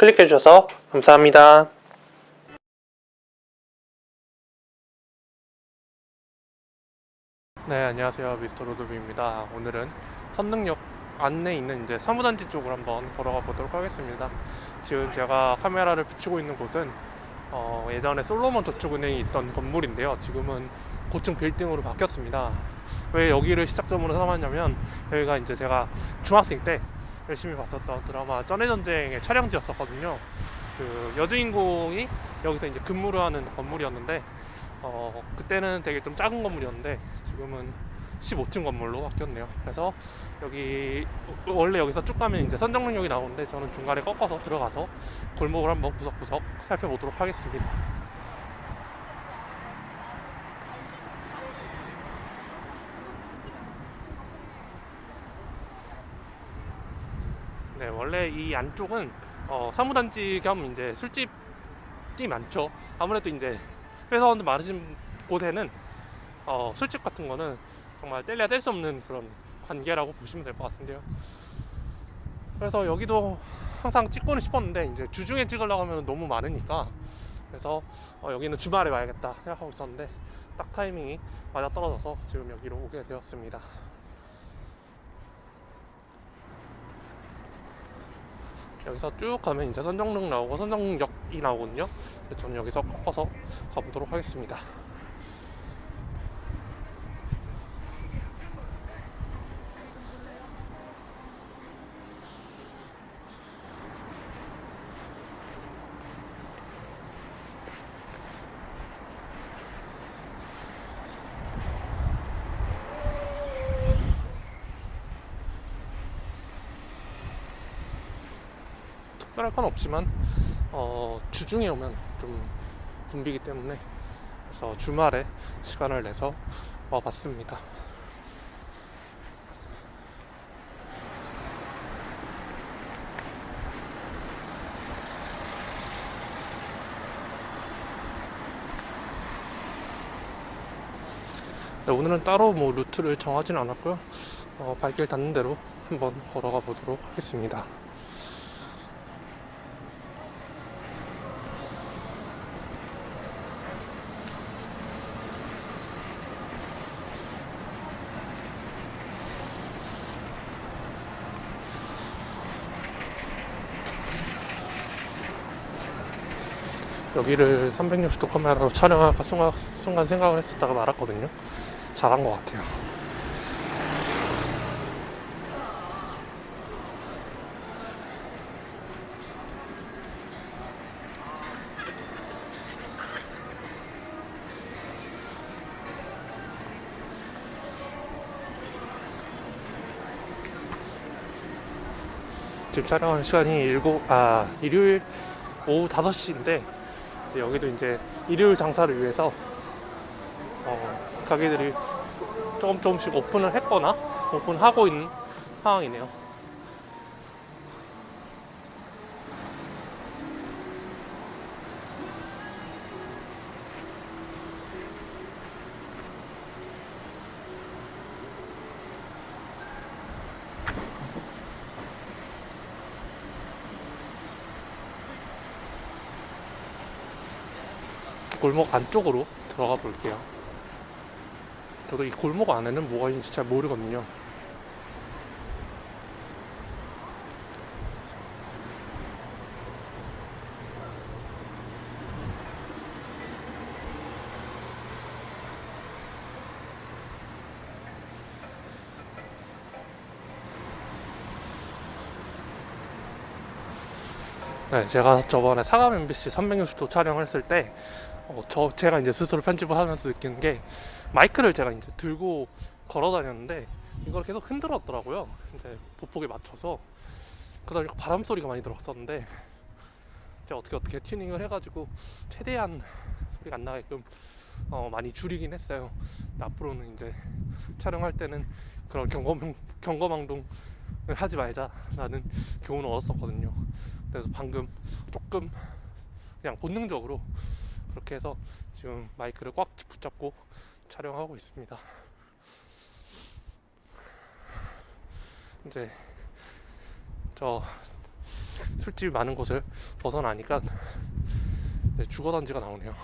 클릭해 주셔서 감사합니다. 네, 안녕하세요. 미스터 로드비입니다. 오늘은 선릉역 안내 있는 이제 사무단지 쪽을 한번 걸어가 보도록 하겠습니다. 지금 제가 카메라를 비추고 있는 곳은 어, 예전에 솔로몬 저축은행이 있던 건물인데요. 지금은 고층 빌딩으로 바뀌었습니다. 왜 여기를 시작점으로 삼았냐면 여기가 이제 제가 중학생 때 열심히 봤었던 드라마 쩐해전쟁의 촬영지였었거든요. 그 여주인공이 여기서 이제 근무를 하는 건물이었는데 어, 그때는 되게 좀 작은 건물이었는데 지금은 15층 건물로 바뀌었네요. 그래서 여기 원래 여기서 쭉 가면 이제 선정릉역이 나오는데 저는 중간에 꺾어서 들어가서 골목을 한번 구석구석 살펴보도록 하겠습니다. 네, 원래 이 안쪽은 어, 사무단지 겸 이제 술집이 많죠. 아무래도 이제 회사원들 많으신 곳에는 어, 술집 같은 거는 정말 뗄래야 뗄 수 없는 그런 관계라고 보시면 될 것 같은데요. 그래서 여기도 항상 찍고는 싶었는데 이제 주중에 찍으려고 하면 너무 많으니까 그래서 어, 여기는 주말에 와야겠다 생각하고 있었는데 딱 타이밍이 맞아 떨어져서 지금 여기로 오게 되었습니다. 여기서 쭉 가면 이제 선정릉 나오고 선정역이 나오거든요. 저는 여기서 꺾어서 가보도록 하겠습니다. 특별할 건 없지만 어, 주중에 오면 좀 붐비기 때문에 그래서 주말에 시간을 내서 와봤습니다. 네, 오늘은 따로 뭐 루트를 정하지는 않았고요. 어, 발길 닿는 대로 한번 걸어가 보도록 하겠습니다. 여기를 360도 카메라로 촬영할까 순간, 순간 생각을 했었다가 말았거든요. 잘한 것 같아요. 지금 촬영하는 시간이 일곱 아 일요일 오후 5시인데 여기도 이제 일요일 장사를 위해서 어, 가게들이 조금 조금씩 오픈을 했거나 오픈하고 있는 상황이네요. 골목 안쪽으로 들어가 볼게요. 저도 이 골목 안에는 뭐가 있는지 잘 모르거든요. 네, 제가 저번에 사람 MBC 360도 촬영을 했을 때, 어, 저, 제가 이제 스스로 편집을 하면서 느끼는 게, 마이크를 제가 이제 들고 걸어 다녔는데, 이걸 계속 흔들었더라고요. 이제 보폭에 맞춰서. 보니까 바람 소리가 많이 들었었는데, 제가 어떻게 어떻게 튜닝을 해가지고, 최대한 소리가 안 나게끔 어, 많이 줄이긴 했어요. 앞으로는 이제 촬영할 때는 그런 경검, 경거망동을 하지 말자라는 교훈을 얻었었거든요. 그래서 방금 조금 그냥 본능적으로 그렇게 해서 지금 마이크를 꽉 붙잡고 촬영하고 있습니다. 이제 저 술집이 많은 곳을 벗어나니까 네, 주거단지가 나오네요.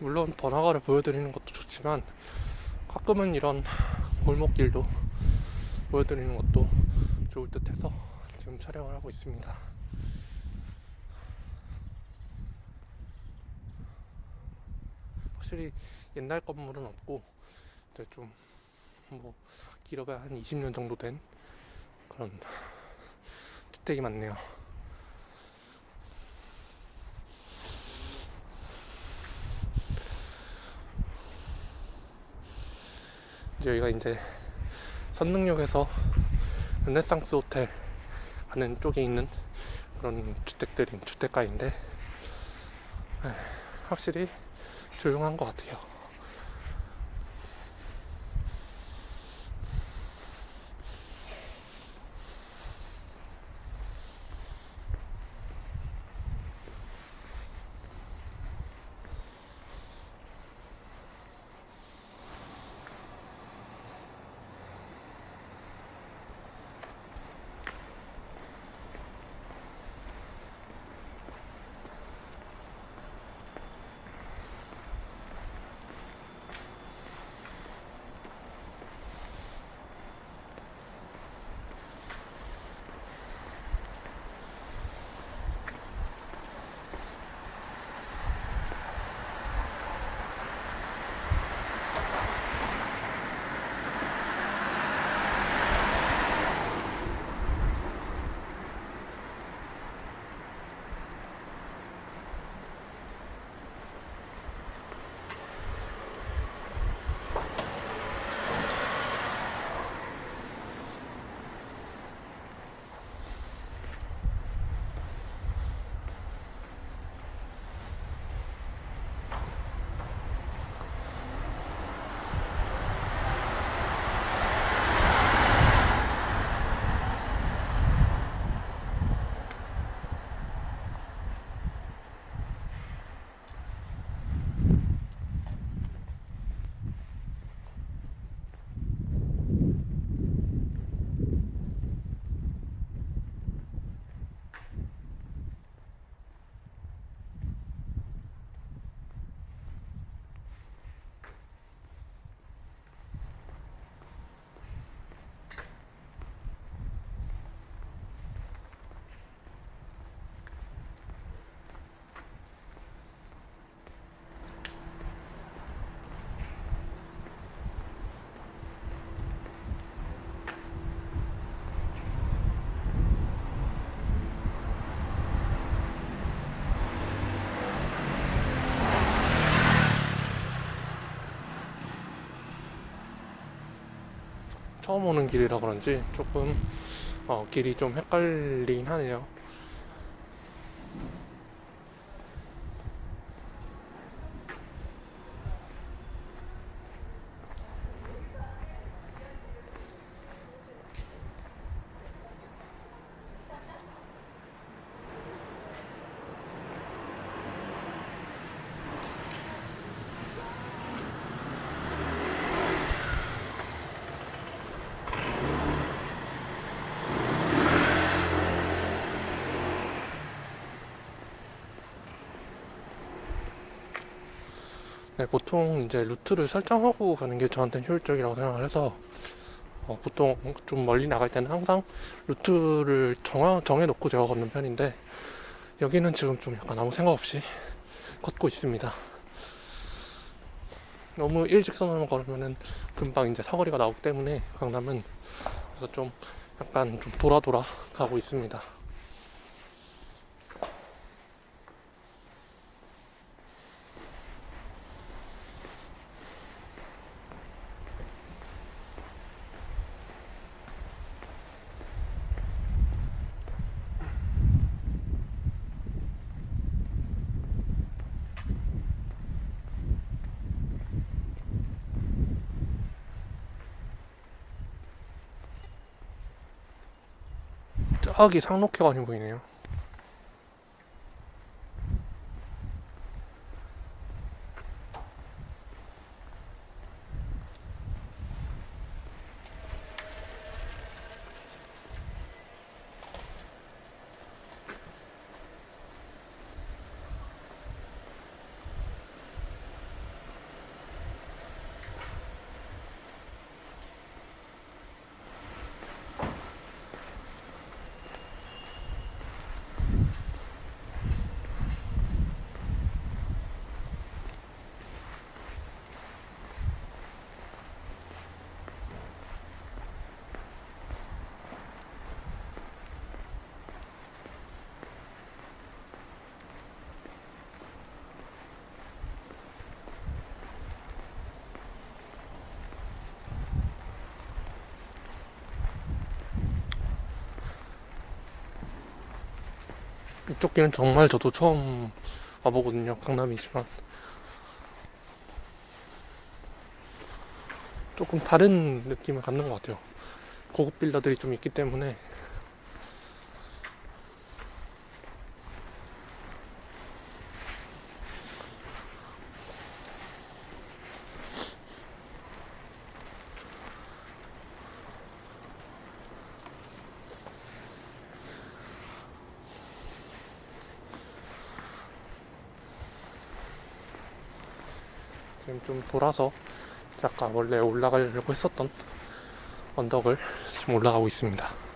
물론 번화가를 보여드리는 것도 좋지만 가끔은 이런 골목길도 보여드리는 것도 좋을 듯 해서 지금 촬영을 하고 있습니다. 확실히 옛날 건물은 없고 이제 좀 뭐 길어봐야 한 20년 정도 된 그런 주택이 많네요. 여기가 이제 선릉역에서 르네상스 호텔 가는 쪽에 있는 그런 주택들인 주택가인데 에, 확실히 조용한 것 같아요. 처음 오는 길이라 그런지 조금 어, 길이 좀 헷갈리긴 하네요. 네, 보통 이제 루트를 설정하고 가는 게 저한테는 효율적이라고 생각을 해서 어, 보통 좀 멀리 나갈 때는 항상 루트를 정하, 정해놓고 제가 걷는 편인데 여기는 지금 좀 약간 아무 생각 없이 걷고 있습니다. 너무 일직선으로 걸으면은 금방 이제 사거리가 나오기 때문에 강남은 그래서 좀 약간 좀 돌아 돌아 가고 있습니다. 저기 상록회관이 보이네요. 이쪽 길은 정말 저도 처음 와보거든요. 강남이지만. 조금 다른 느낌을 갖는 것 같아요. 고급 빌라들이 좀 있기 때문에. 돌아서 약간 원래 올라가려고 했었던 언덕을 지금 올라가고 있습니다.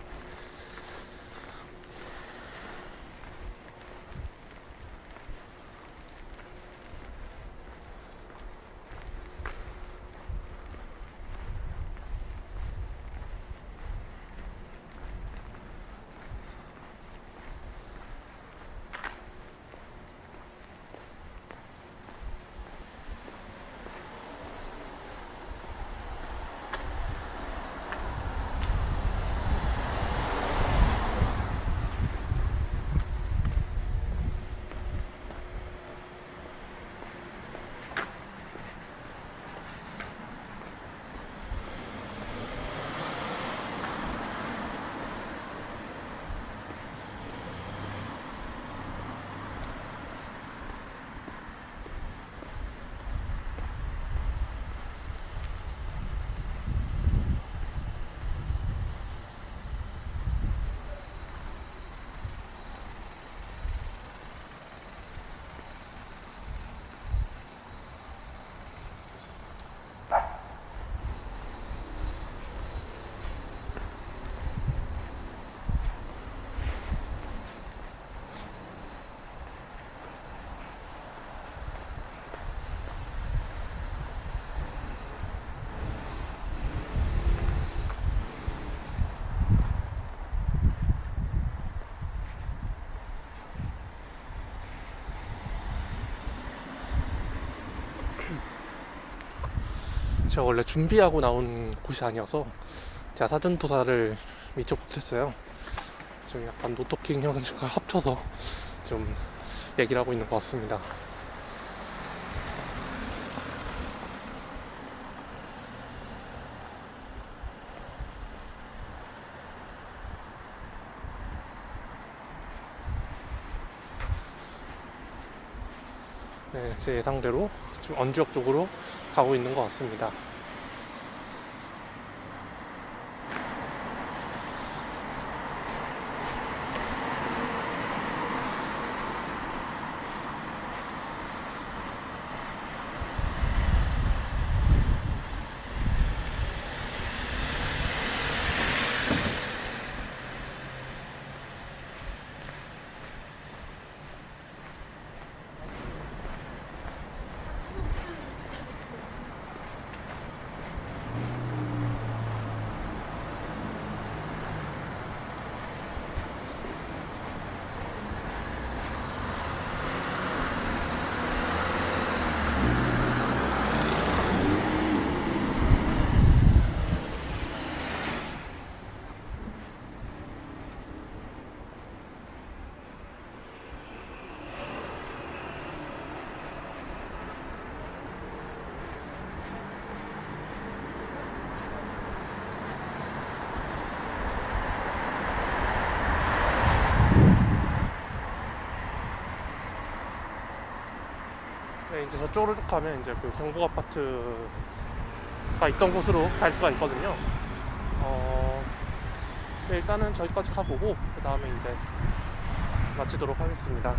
제가 원래 준비하고 나온 곳이 아니어서 제가 사전도사를 미처 못했어요. 지금 약간 노토킹 형식과 합쳐서 좀 얘기를 하고 있는 것 같습니다. 네, 제 예상대로 지금 언지역 쪽으로 가고 있는 것 같습니다. 네, 이제 저쪽으로 쭉 가면 이제 그 경북 아파트가 있던 곳으로 갈 수가 있거든요. 어, 네, 일단은 저기까지 가보고 그 다음에 이제 마치도록 하겠습니다.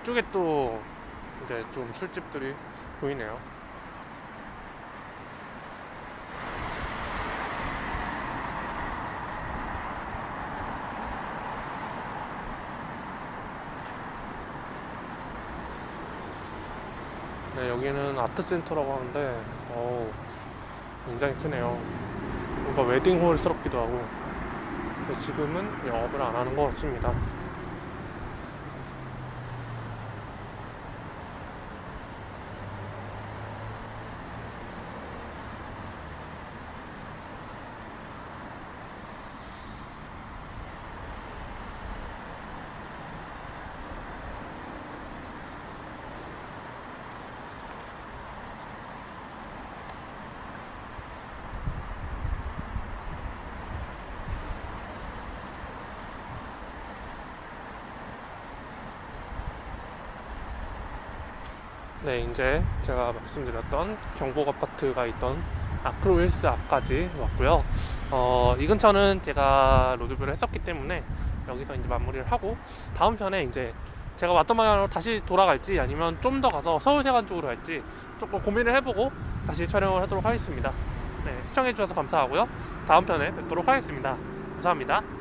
이쪽에 또 이제 좀 술집들이 보이네요. 네, 여기는 아트센터라고 하는데, 어우, 굉장히 크네요. 뭔가 웨딩홀스럽기도 하고, 지금은 영업을 안 하는 것 같습니다. 네, 이제 제가 말씀드렸던 경복 아파트가 있던 아크로힐스 앞까지 왔고요. 어, 이 근처는 제가 로드뷰를 했었기 때문에 여기서 이제 마무리를 하고 다음 편에 이제 제가 왔던 방향으로 다시 돌아갈지 아니면 좀 더 가서 서울세관 쪽으로 갈지 조금 고민을 해보고 다시 촬영을 하도록 하겠습니다. 네, 시청해주셔서 감사하고요. 다음 편에 뵙도록 하겠습니다. 감사합니다.